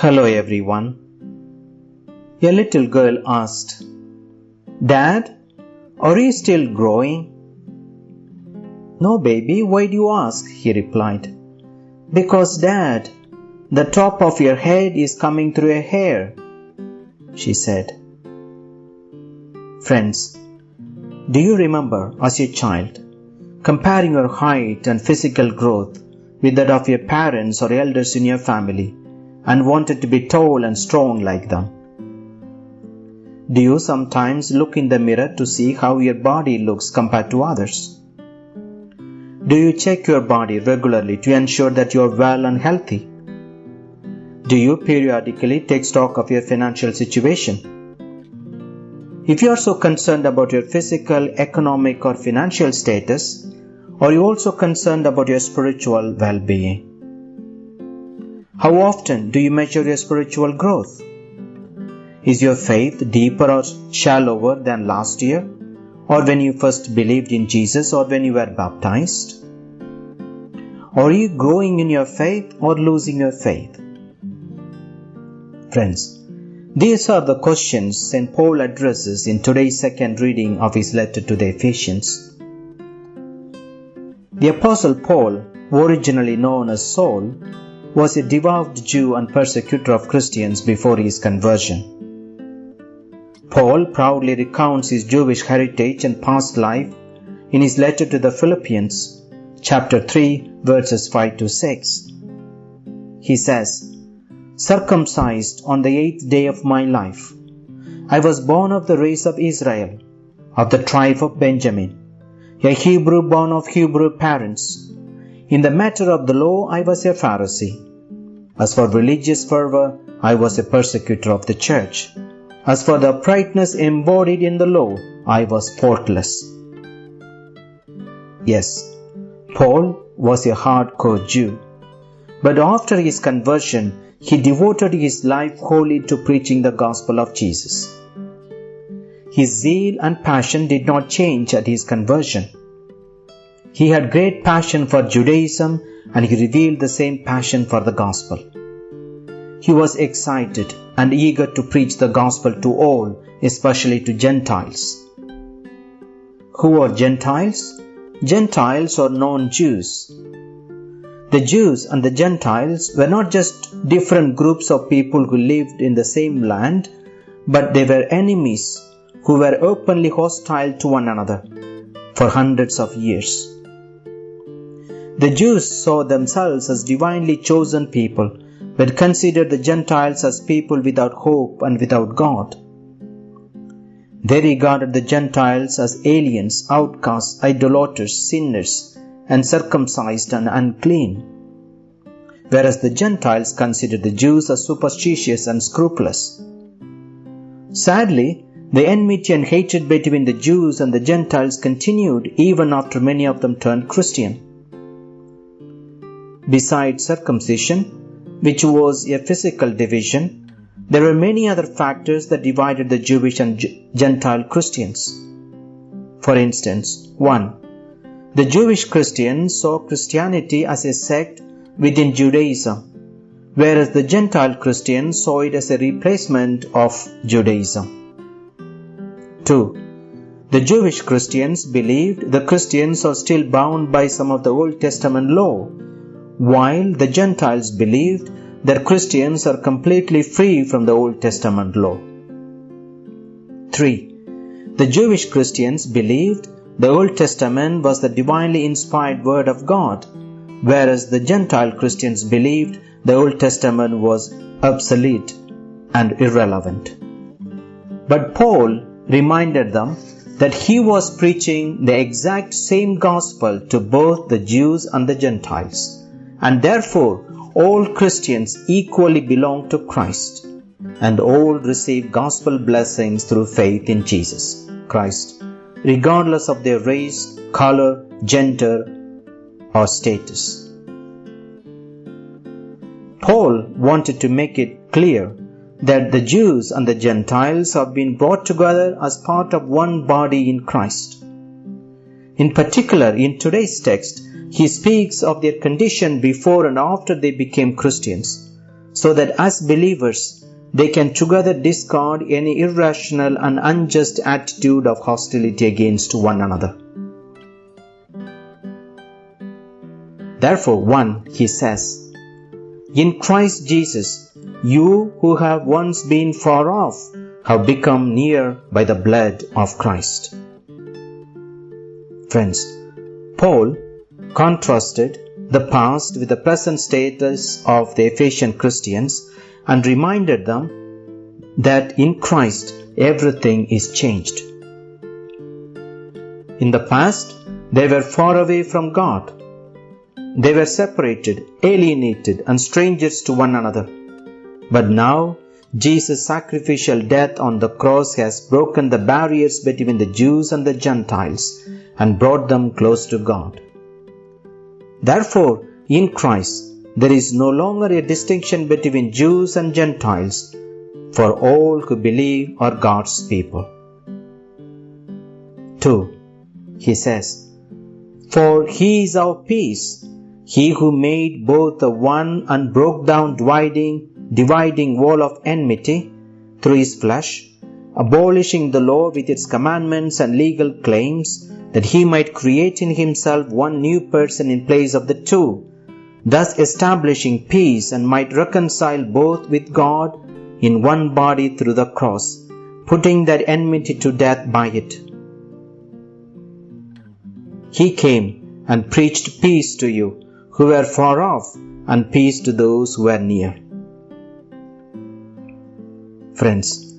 Hello everyone. A little girl asked, Dad, are you still growing? No, baby, why do you ask? He replied. Because, Dad, the top of your head is coming through your hair, she said. Friends, do you remember as a child comparing your height and physical growth with that of your parents or elders in your family and wanted to be tall and strong like them? Do you sometimes look in the mirror to see how your body looks compared to others? Do you check your body regularly to ensure that you are well and healthy? Do you periodically take stock of your financial situation? If you are so concerned about your physical, economic, or financial status, are you also concerned about your spiritual well being? How often do you measure your spiritual growth? Is your faith deeper or shallower than last year, or when you first believed in Jesus, or when you were baptized? Are you growing in your faith or losing your faith? Friends, these are the questions St. Paul addresses in today's second reading of his letter to the Ephesians. The Apostle Paul, originally known as Saul, was a devout Jew and persecutor of Christians before his conversion. Paul proudly recounts his Jewish heritage and past life in his letter to the Philippians, chapter 3, verses 5 to 6. He says, circumcised on the eighth day of my life. I was born of the race of Israel, of the tribe of Benjamin, a Hebrew born of Hebrew parents. In the matter of the law, I was a Pharisee. As for religious fervor, I was a persecutor of the church. As for the uprightness embodied in the law, I was faultless. Yes, Paul was a hardcore Jew. But after his conversion, he devoted his life wholly to preaching the gospel of Jesus. His zeal and passion did not change at his conversion. He had great passion for Judaism and he revealed the same passion for the gospel. He was excited and eager to preach the gospel to all, especially to Gentiles. Who are Gentiles? Gentiles are non Jews. The Jews and the Gentiles were not just different groups of people who lived in the same land, but they were enemies who were openly hostile to one another for hundreds of years. The Jews saw themselves as divinely chosen people, but considered the Gentiles as people without hope and without God. They regarded the Gentiles as aliens, outcasts, idolaters, sinners, and circumcised and unclean, whereas the Gentiles considered the Jews as superstitious and scrupulous. Sadly, the enmity and hatred between the Jews and the Gentiles continued even after many of them turned Christian. Besides circumcision, which was a physical division, there were many other factors that divided the Jewish and Gentile Christians. For instance, 1. The Jewish Christians saw Christianity as a sect within Judaism, whereas the Gentile Christians saw it as a replacement of Judaism. 2. The Jewish Christians believed the Christians are still bound by some of the Old Testament law, while the Gentiles believed that Christians are completely free from the Old Testament law. 3. The Jewish Christians believed the Old Testament was the divinely inspired Word of God, whereas the Gentile Christians believed the Old Testament was obsolete and irrelevant. But Paul reminded them that he was preaching the exact same gospel to both the Jews and the Gentiles, and therefore all Christians equally belong to Christ, and all receive gospel blessings through faith in Jesus Christ regardless of their race, color, gender, or status. Paul wanted to make it clear that the Jews and the Gentiles have been brought together as part of one body in Christ. In particular, in today's text, he speaks of their condition before and after they became Christians, so that as believers they can together discard any irrational and unjust attitude of hostility against one another. Therefore, 1 he says, In Christ Jesus, you who have once been far off have become near by the blood of Christ. Friends, Paul contrasted the past with the present status of the Ephesian Christians and reminded them that in Christ everything is changed. In the past, they were far away from God. They were separated, alienated, and strangers to one another. But now, Jesus' sacrificial death on the cross has broken the barriers between the Jews and the Gentiles and brought them close to God. Therefore, in Christ, there is no longer a distinction between Jews and Gentiles, for all who believe are God's people. 2. He says, For he is our peace, he who made both the one and broke down dividing, dividing wall of enmity through his flesh, abolishing the law with its commandments and legal claims, that he might create in himself one new person in place of the two, thus establishing peace and might reconcile both with God in one body through the cross, putting that enmity to death by it. He came and preached peace to you who were far off and peace to those who were near. Friends,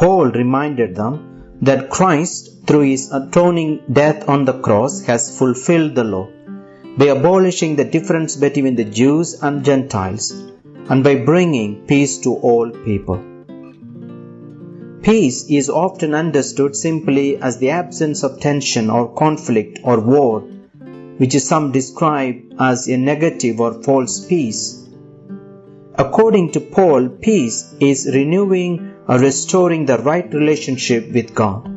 Paul reminded them that Christ, through his atoning death on the cross, has fulfilled the law by abolishing the difference between the Jews and Gentiles and by bringing peace to all people. Peace is often understood simply as the absence of tension or conflict or war, which some describe as a negative or false peace. According to Paul, peace is renewing or restoring the right relationship with God.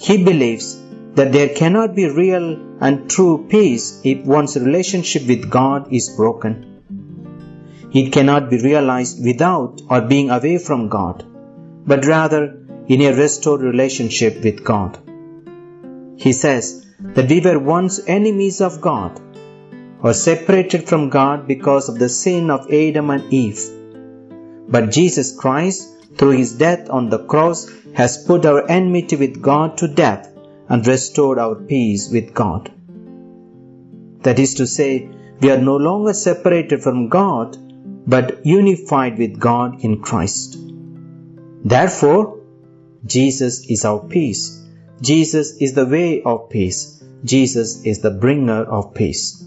He believes that there cannot be real and true peace if one's relationship with God is broken. It cannot be realized without or being away from God, but rather in a restored relationship with God. He says that we were once enemies of God or separated from God because of the sin of Adam and Eve. But Jesus Christ, through his death on the cross, has put our enmity with God to death and restored our peace with God. That is to say, we are no longer separated from God, but unified with God in Christ. Therefore, Jesus is our peace. Jesus is the way of peace. Jesus is the bringer of peace.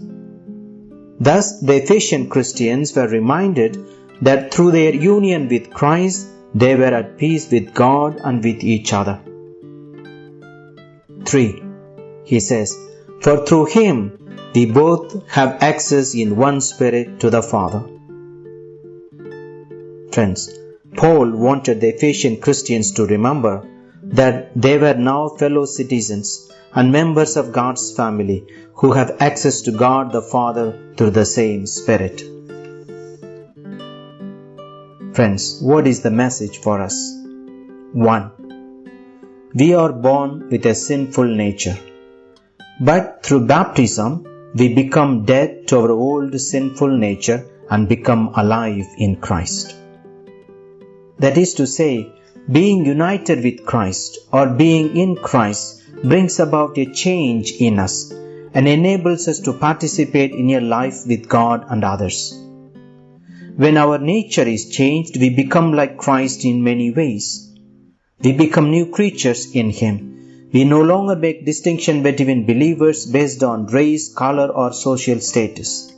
Thus, the Ephesian Christians were reminded that through their union with Christ, they were at peace with God and with each other. 3. He says, For through him we both have access in one spirit to the Father. Friends, Paul wanted the Ephesian Christians to remember that they were now fellow citizens and members of God's family who have access to God the Father through the same Spirit. Friends, what is the message for us? 1. We are born with a sinful nature, but through baptism we become dead to our old sinful nature and become alive in Christ. That is to say, being united with Christ or being in Christ brings about a change in us and enables us to participate in a life with God and others. When our nature is changed, we become like Christ in many ways. We become new creatures in Him. We no longer make distinction between believers based on race, color, or social status.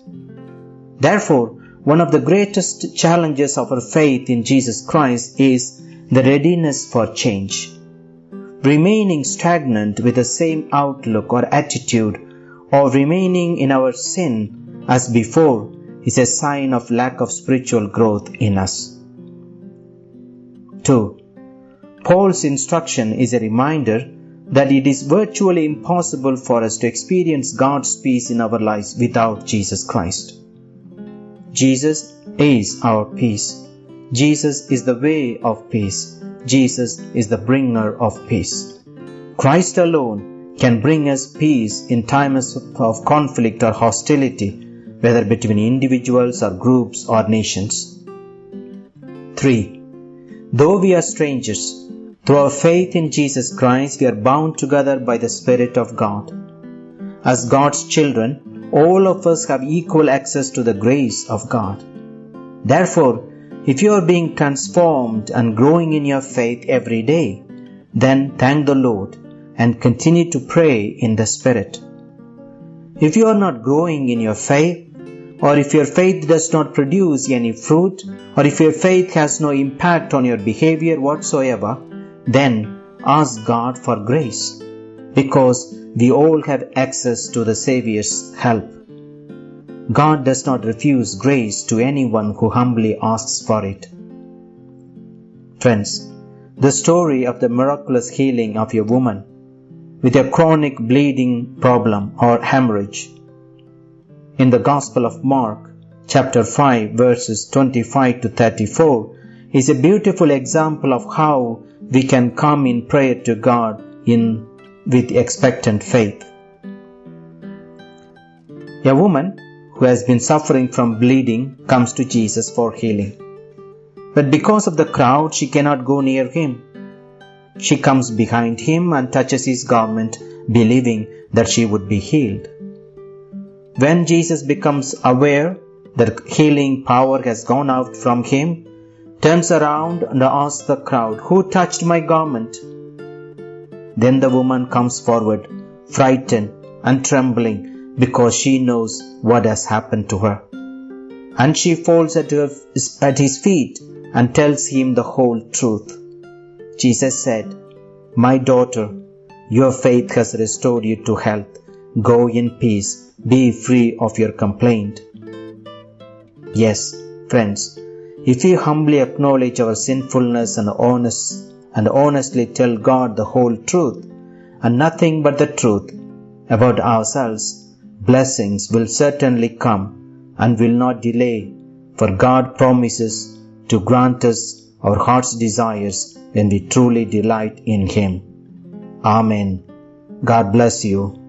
Therefore, one of the greatest challenges of our faith in Jesus Christ is the readiness for change. Remaining stagnant with the same outlook or attitude or remaining in our sin as before is a sign of lack of spiritual growth in us. 2. Paul's instruction is a reminder that it is virtually impossible for us to experience God's peace in our lives without Jesus Christ. Jesus is our peace. Jesus is the way of peace. Jesus is the bringer of peace. Christ alone can bring us peace in times of conflict or hostility, whether between individuals or groups or nations. 3. Though we are strangers, through our faith in Jesus Christ, we are bound together by the Spirit of God. As God's children, all of us have equal access to the grace of God. Therefore, if you are being transformed and growing in your faith every day, then thank the Lord and continue to pray in the Spirit. If you are not growing in your faith, or if your faith does not produce any fruit, or if your faith has no impact on your behavior whatsoever, then ask God for grace because we all have access to the Savior's help. God does not refuse grace to anyone who humbly asks for it. Friends, the story of the miraculous healing of a woman with a chronic bleeding problem or hemorrhage in the Gospel of Mark, chapter 5, verses 25 to 34, is a beautiful example of how we can come in prayer to God in with expectant faith. A woman who has been suffering from bleeding comes to Jesus for healing. But because of the crowd, she cannot go near him. She comes behind him and touches his garment, believing that she would be healed. When Jesus becomes aware that healing power has gone out from him, turns around and asks the crowd, Who touched my garment? Then the woman comes forward, frightened and trembling, because she knows what has happened to her. And she falls at, at his feet and tells him the whole truth. Jesus said, My daughter, your faith has restored you to health. Go in peace. Be free of your complaint. Yes, friends, if we humbly acknowledge our sinfulness and honest and honestly tell God the whole truth and nothing but the truth about ourselves, blessings will certainly come and will not delay, for God promises to grant us our heart's desires when we truly delight in Him. Amen. God bless you.